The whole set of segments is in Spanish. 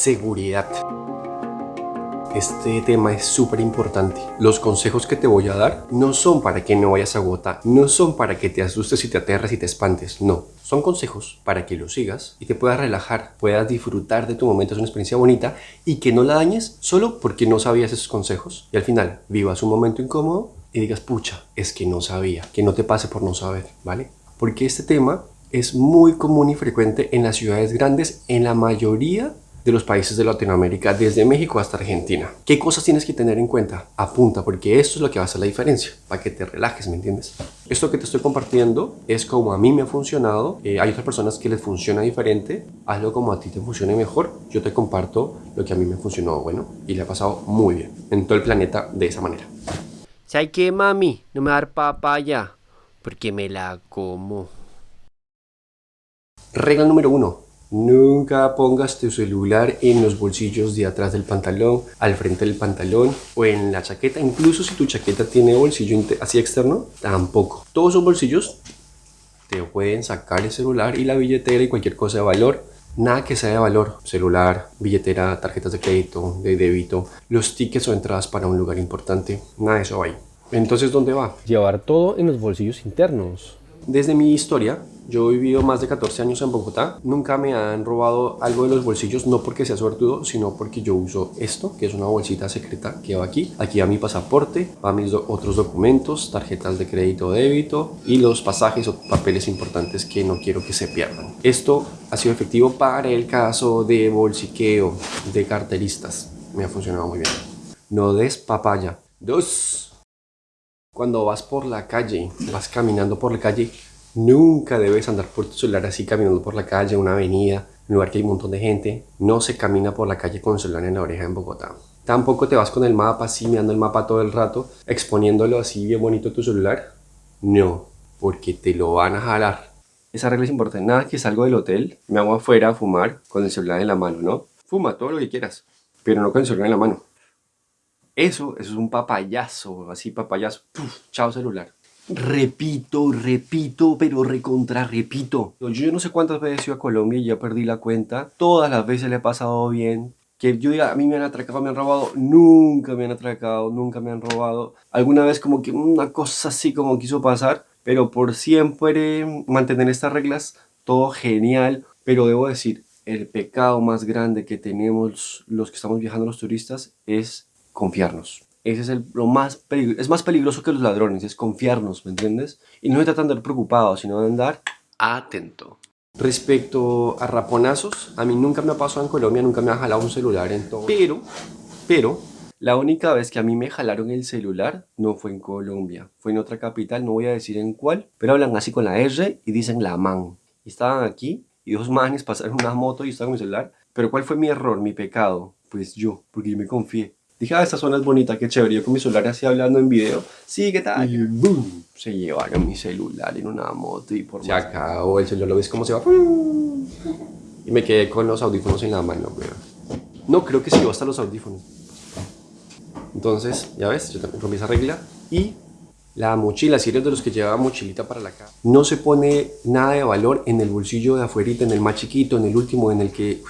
seguridad. Este tema es súper importante. Los consejos que te voy a dar no son para que no vayas a gota, no son para que te asustes y te aterres y te espantes, no. Son consejos para que los sigas y te puedas relajar, puedas disfrutar de tu momento, es una experiencia bonita y que no la dañes solo porque no sabías esos consejos. Y al final vivas un momento incómodo y digas, pucha, es que no sabía, que no te pase por no saber, ¿vale? Porque este tema es muy común y frecuente en las ciudades grandes en la mayoría de los países de Latinoamérica, desde México hasta Argentina. ¿Qué cosas tienes que tener en cuenta? Apunta, porque esto es lo que va a hacer la diferencia, para que te relajes, ¿me entiendes? Esto que te estoy compartiendo es como a mí me ha funcionado, eh, hay otras personas que les funciona diferente, hazlo como a ti te funcione mejor, yo te comparto lo que a mí me funcionó bueno y le ha pasado muy bien en todo el planeta de esa manera. ¿Sabes qué, mami? No me va a dar papaya, porque me la como. Regla número uno, Nunca pongas tu celular en los bolsillos de atrás del pantalón, al frente del pantalón o en la chaqueta. Incluso si tu chaqueta tiene bolsillo así externo, tampoco. Todos esos bolsillos te pueden sacar el celular y la billetera y cualquier cosa de valor. Nada que sea de valor, celular, billetera, tarjetas de crédito, de débito, los tickets o entradas para un lugar importante, nada de eso ahí. Entonces, ¿dónde va? Llevar todo en los bolsillos internos. Desde mi historia, yo he vivido más de 14 años en Bogotá. Nunca me han robado algo de los bolsillos, no porque sea suertudo, sino porque yo uso esto, que es una bolsita secreta que va aquí. Aquí va mi pasaporte, va mis otros documentos, tarjetas de crédito o débito y los pasajes o papeles importantes que no quiero que se pierdan. Esto ha sido efectivo para el caso de bolsiqueo, de carteristas. Me ha funcionado muy bien. No des papaya. Dos. Cuando vas por la calle, vas caminando por la calle, nunca debes andar por tu celular así caminando por la calle, una avenida, un lugar que hay un montón de gente. No se camina por la calle con el celular en la oreja en Bogotá. Tampoco te vas con el mapa así mirando el mapa todo el rato, exponiéndolo así bien bonito tu celular. No, porque te lo van a jalar. Esa regla es importante. Nada que salgo del hotel, me hago afuera a fumar con el celular en la mano, ¿no? Fuma todo lo que quieras, pero no con el celular en la mano. Eso, eso es un papayazo, así papayazo. chao celular. Repito, repito, pero recontra repito. Yo no sé cuántas veces he ido a Colombia y ya perdí la cuenta. Todas las veces le he pasado bien. Que yo diga, a mí me han atracado, me han robado. Nunca me han atracado, nunca me han robado. Alguna vez como que una cosa así como quiso pasar. Pero por siempre mantener estas reglas, todo genial. Pero debo decir, el pecado más grande que tenemos los que estamos viajando los turistas es confiarnos. Ese es el, lo más peligroso, es más peligroso que los ladrones, es confiarnos, ¿me entiendes? Y no se trata de andar preocupado, sino de andar atento. Respecto a raponazos, a mí nunca me ha pasado en Colombia, nunca me ha jalado un celular en todo. Pero, pero, la única vez que a mí me jalaron el celular no fue en Colombia, fue en otra capital, no voy a decir en cuál, pero hablan así con la R y dicen la man. Y estaban aquí y dos manes pasaron una moto y estaban con mi celular. Pero ¿cuál fue mi error, mi pecado? Pues yo, porque yo me confié. Dije, ah, esta zona es bonita, qué chévere. Yo con mi celular así hablando en video. Sí, ¿qué tal? Y boom, se llevaron mi celular en una moto y por Se acabó el celular, lo ves cómo se va. Y me quedé con los audífonos en la mano, güey. No, creo que sí, hasta los audífonos. Entonces, ya ves, yo también rompí esa regla. Y la mochila, si eres de los que lleva mochilita para la casa, no se pone nada de valor en el bolsillo de afuera, en el más chiquito, en el último, en el que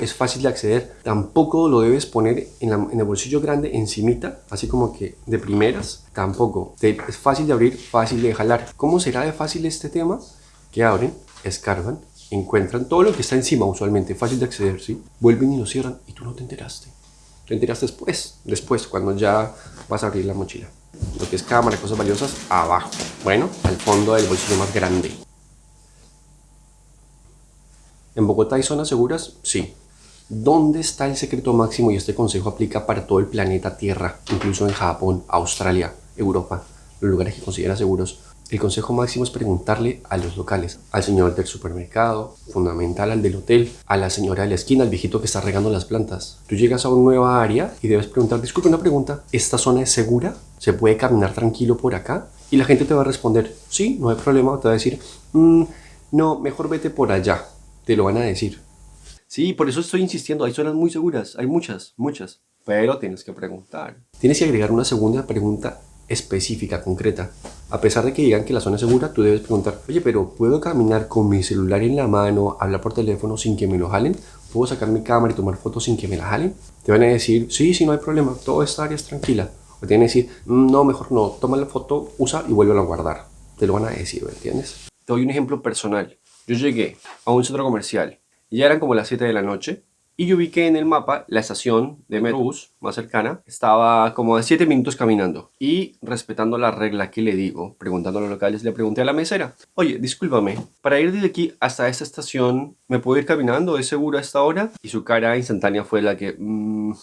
es fácil de acceder. Tampoco lo debes poner en, el bolsillo grande encimita, así como que de primeras. Tampoco. es fácil de abrir, fácil de jalar. ¿Cómo será de fácil este tema? Que abren, escarban, encuentran todo lo que está encima usualmente, fácil de acceder, ¿sí? Vuelven y lo cierran y tú no te enteraste. Te enteras después, después, cuando ya vas a abrir la mochila. Lo que es cámara, cosas valiosas, abajo. Bueno, al fondo del bolsillo más grande. ¿En Bogotá hay zonas seguras? Sí. ¿Dónde está el secreto máximo? Y este consejo aplica para todo el planeta Tierra, incluso en Japón, Australia, Europa, los lugares que considera seguros. El consejo máximo es preguntarle a los locales, al señor del supermercado, fundamental al del hotel, a la señora de la esquina, al viejito que está regando las plantas. Tú llegas a una nueva área y debes preguntar, disculpe una pregunta, ¿esta zona es segura? ¿Se puede caminar tranquilo por acá? Y la gente te va a responder, sí, no hay problema, te va a decir, mm, no, mejor vete por allá, te lo van a decir. Sí, por eso estoy insistiendo, hay zonas muy seguras, hay muchas, muchas, pero tienes que preguntar. Tienes que agregar una segunda pregunta específica, concreta. A pesar de que digan que la zona es segura, tú debes preguntar, oye, pero ¿puedo caminar con mi celular en la mano, hablar por teléfono sin que me lo jalen? ¿Puedo sacar mi cámara y tomar fotos sin que me la jalen? Te van a decir, sí, sí, no hay problema, toda esta área es tranquila. O te van a decir, "Mm, no, mejor no, toma la foto, usa y vuelve a guardar. Te lo van a decir, ¿me entiendes? Te doy un ejemplo personal. Yo llegué a un centro comercial ya eran como las 7 de la noche y yo vi en el mapa la estación de Metrobús más cercana estaba como a 7 minutos caminando. Y respetando la regla que le digo, preguntando a los locales, le pregunté a la mesera, oye, discúlpame, para ir desde aquí hasta esta estación, ¿me puedo ir caminando? ¿Es seguro a esta hora? Y su cara instantánea fue la que, "Mm,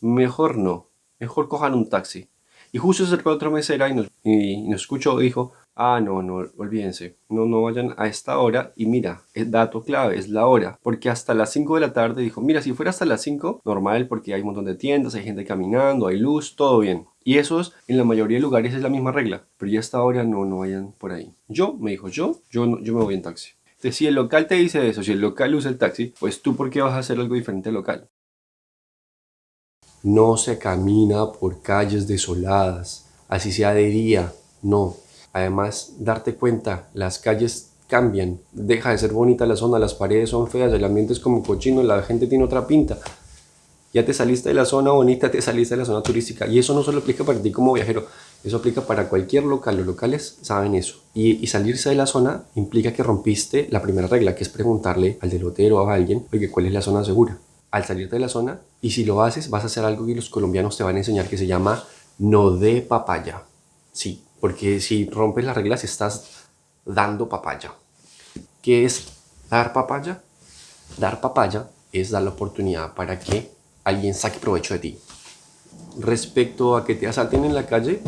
mejor no, mejor cojan un taxi. Y justo se acercó otra mesera y nos, y nos escuchó dijo, ah, no, no, olvídense, no, no vayan a esta hora. Y mira, el dato clave es la hora, porque hasta las 5 de la tarde dijo, mira, si fuera hasta las 5, normal, porque hay un montón de tiendas, hay gente caminando, hay luz, todo bien. Y eso es, en la mayoría de lugares es la misma regla, pero ya hasta ahora no, no vayan por ahí. Yo, me dijo, yo, yo, yo me voy en taxi. Entonces, si el local te dice eso, si el local usa el taxi, pues tú, ¿por qué vas a hacer algo diferente al local? No se camina por calles desoladas, así sea de día, no. Además, darte cuenta, las calles cambian, deja de ser bonita la zona, las paredes son feas, el ambiente es como cochino, la gente tiene otra pinta. Ya te saliste de la zona bonita, te saliste de la zona turística. Y eso no solo aplica para ti como viajero, eso aplica para cualquier local. Los locales saben eso. Y, y salirse de la zona implica que rompiste la primera regla, que es preguntarle al del hotel o a alguien, oye, ¿cuál es la zona segura? Al salirte de la zona, y si lo haces, vas a hacer algo que los colombianos te van a enseñar que se llama no de papaya. Sí, porque si rompes las reglas estás dando papaya. ¿Qué es dar papaya? Dar papaya es dar la oportunidad para que alguien saque provecho de ti. Respecto a que te asalten en la calle,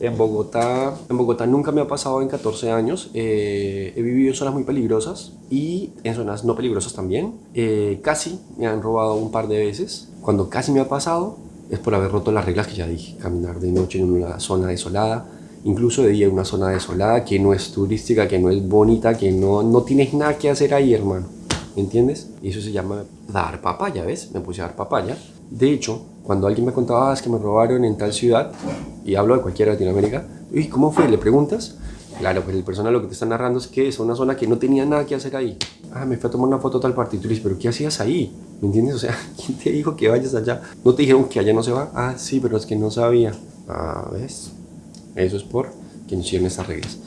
en Bogotá, en Bogotá nunca me ha pasado en 14 años. Eh, he vivido en zonas muy peligrosas y en zonas no peligrosas también. Eh, casi me han robado un par de veces. Cuando casi me ha pasado es por haber roto las reglas que ya dije. Caminar de noche en una zona desolada, incluso de día una zona desolada que no es turística, que no es bonita, que no, no tienes nada que hacer ahí, hermano. ¿Me entiendes? Y eso se llama dar papaya, ¿ves? Me puse a dar papaya. De hecho, cuando alguien me contaba "Ah, es que me robaron en tal ciudad, y hablo de cualquier Latinoamérica, ¿y cómo fue? ¿Le preguntas? Claro, pues el persona lo que te está narrando es que es una zona que no tenía nada que hacer ahí. Ah, me fui a tomar una foto tal parte. Y tú dices, ¿pero qué hacías ahí? ¿Me entiendes? O sea, ¿quién te dijo que vayas allá? ¿No te dijeron que allá no se va? Ah, sí, pero es que no sabía. Ah, ¿ves? Eso es por que hicieron esas reglas.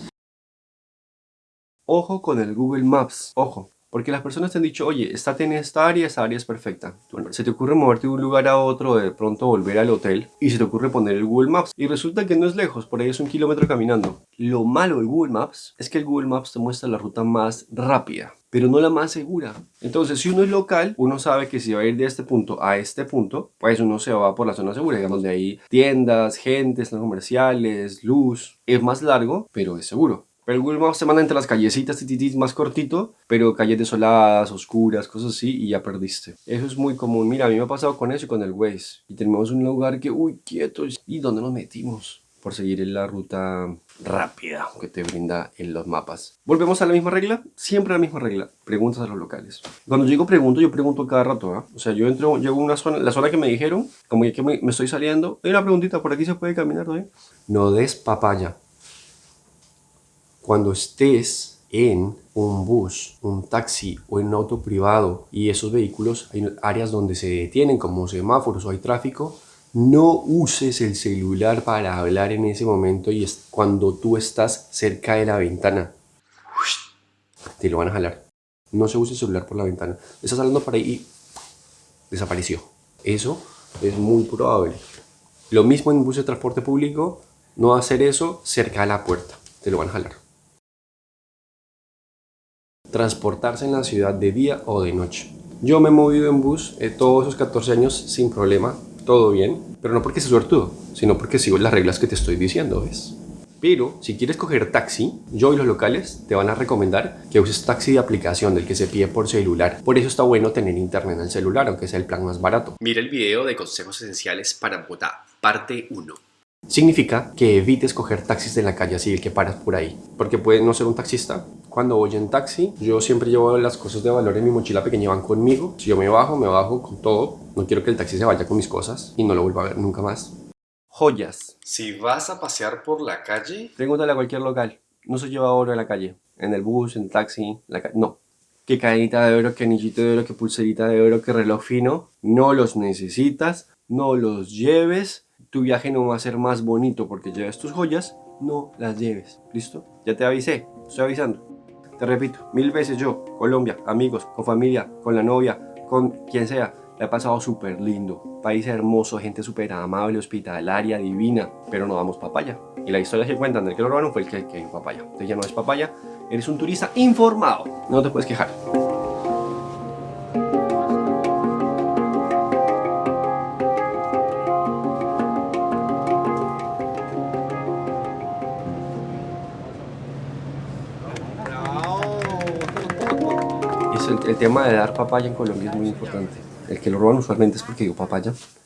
Ojo con el Google Maps, ojo. Porque las personas te han dicho, oye, estate en esta área, esta área es perfecta. Bueno, se te ocurre moverte de un lugar a otro, de pronto volver al hotel, y se te ocurre poner el Google Maps. Y resulta que no es lejos, por ahí es un kilómetro caminando. Lo malo del Google Maps es que el Google Maps te muestra la ruta más rápida, pero no la más segura. Entonces, si uno es local, uno sabe que si va a ir de este punto a este punto, pues uno se va por la zona segura, digamos, de ahí tiendas, gente, centros comerciales, luz. Es más largo, pero es seguro. El Maps te manda entre las callecitas tititis más cortito, pero calles desoladas, oscuras, cosas así, y ya perdiste. Eso es muy común. Mira, a mí me ha pasado con eso y con el Waze. Y tenemos un lugar que, uy, quietos. ¿Y dónde nos metimos? Por seguir en la ruta rápida que te brinda en los mapas. Volvemos a la misma regla, siempre la misma regla. Preguntas a los locales. Cuando llego pregunto, yo pregunto cada rato, ¿ah? O sea, yo entro, llego a una zona, la zona que me dijeron, como que me, estoy saliendo, hay una preguntita, ¿por aquí se puede caminar, ¿no? No des papaya cuando estés en un bus, un taxi o en un auto privado y esos vehículos hay áreas donde se detienen como semáforos o hay tráfico, no uses el celular para hablar en ese momento y es cuando tú estás cerca de la ventana. Te lo van a jalar. No se use el celular por la ventana. Estás hablando por ahí y desapareció. Eso es muy probable. Lo mismo en bus de transporte público, no hacer eso cerca de la puerta. Te lo van a jalar. Transportarse en la ciudad de día o de noche. Yo me he movido en bus eh, todos esos 14 años sin problema, todo bien, pero no porque sea suertudo, sino porque sigo las reglas que te estoy diciendo, ¿ves? Pero si quieres coger taxi, yo y los locales te van a recomendar que uses taxi de aplicación del que se pide por celular. Por eso está bueno tener internet en el celular, aunque sea el plan más barato. Mira el video de consejos esenciales para Bogotá, parte 1. Significa que evites coger taxis de la calle así, el que paras por ahí, porque puede no ser un taxista. Cuando voy en taxi, yo siempre llevo las cosas de valor en mi mochila pequeña, van conmigo. Si yo me bajo, me bajo con todo. No quiero que el taxi se vaya con mis cosas y no lo vuelva a ver nunca más. Joyas. Si vas a pasear por la calle, Pregúntale a cualquier local. No se lleva oro en la calle. En el bus, en el taxi, la ca- No. Que cadenita de oro, que anillito de oro, que pulserita de oro, que reloj fino. No los necesitas. No los lleves. Tu viaje no va a ser más bonito porque lleves tus joyas. No las lleves. ¿Listo? Ya te avisé. Estoy avisando. Te repito, mil veces yo, Colombia, amigos, con familia, con la novia, con quien sea, la he pasado súper lindo. País hermoso, gente súper amable, hospitalaria, divina, pero no damos papaya. Y la historia que cuentan del que lo fue el que, que papaya. Entonces ya no es papaya, eres un turista informado. No te puedes quejar. El tema de dar papaya en Colombia es muy importante. El que lo roban usualmente es porque dio papaya.